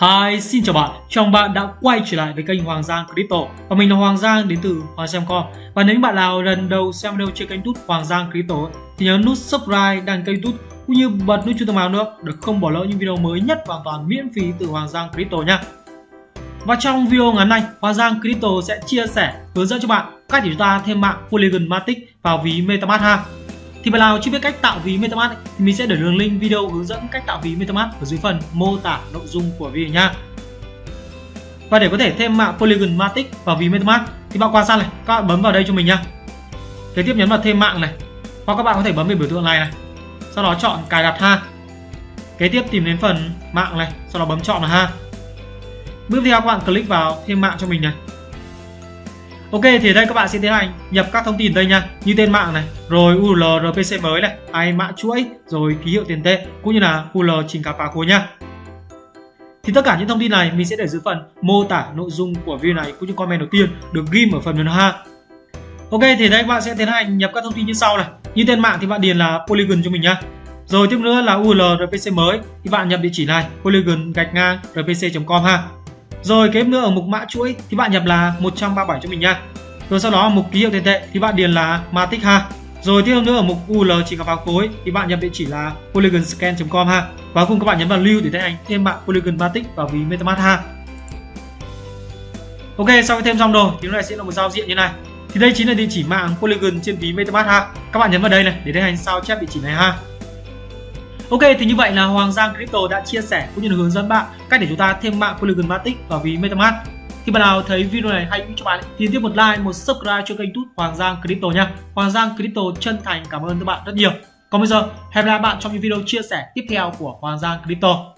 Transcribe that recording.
Hi, xin chào bạn. Chào mừng bạn đã quay trở lại với kênh Hoàng Giang Crypto. Và mình là Hoàng Giang đến từ Hoàng Xem.com. Và nếu bạn nào lần đầu xem video trên kênh YouTube Hoàng Giang Crypto thì nhớ nút subscribe đăng kênh YouTube cũng như bật nút chuông thông báo nữa để không bỏ lỡ những video mới nhất hoàn toàn miễn phí từ Hoàng Giang Crypto nha. Và trong video ngắn này, Hoàng Giang Crypto sẽ chia sẻ hướng dẫn cho bạn cách để chúng ta thêm mạng Polygon Matic vào ví MetaMask ha. Thì bạn nào chưa biết cách tạo ví MetaMask ấy, thì mình sẽ để đường link video hướng dẫn cách tạo ví MetaMask ở dưới phần mô tả nội dung của video nha. Và để có thể thêm mạng Polygon Matic vào ví MetaMask thì bạn quan sát này, các bạn bấm vào đây cho mình nha. Kế tiếp nhấn vào thêm mạng này. Hoặc các bạn có thể bấm vào biểu tượng này này. Sau đó chọn cài đặt ha. Kế tiếp tìm đến phần mạng này, sau đó bấm chọn là ha. Bước tiếp theo các bạn click vào thêm mạng cho mình này. Ok, thì ở đây các bạn sẽ tiến hành nhập các thông tin đây nha. Như tên mạng này, rồi URL RPC mới này hay mã chuỗi, rồi ký hiệu tiền tệ, cũng như là URL trình cả phá khối nha. Thì tất cả những thông tin này mình sẽ để dưới phần mô tả nội dung của video này, cũng như comment đầu tiên được ghim ở phần mềm ha Ok, thì đây các bạn sẽ tiến hành nhập các thông tin như sau này. Như tên mạng thì bạn điền là Polygon cho mình nhá. Rồi tiếp nữa là URL RPC mới, thì bạn nhập địa chỉ này, polygon gạch ngang rpc.com ha rồi kế nữa ở mục mã chuỗi thì bạn nhập là 137 cho mình nha. Rồi sau đó ở mục ký hiệu tiền tệ thì bạn điền là Matic ha. Rồi tiếp nữa ở mục UL chỉ gặp vào khối thì bạn nhập địa chỉ là polygonscan.com ha. Và cùng các bạn nhấn vào lưu để tiến ảnh thêm mạng Polygon Matic vào ví MetaMask ha. Ok, sau khi thêm xong rồi thì nó lại sẽ là một giao diện như này. Thì đây chính là địa chỉ mạng Polygon trên ví MetaMask ha. Các bạn nhấn vào đây này để tiến hành sao chép địa chỉ này ha. Ok thì như vậy là Hoàng Giang Crypto đã chia sẻ cũng như là hướng dẫn bạn cách để chúng ta thêm mạng Polygon Matic vào ví MetaMask. Khi bạn nào thấy video này hay cho bạn thì tiếp một like, một subscribe cho kênh YouTube Hoàng Giang Crypto nha. Hoàng Giang Crypto chân thành cảm ơn các bạn rất nhiều. Còn bây giờ hẹn gặp lại bạn trong những video chia sẻ tiếp theo của Hoàng Giang Crypto.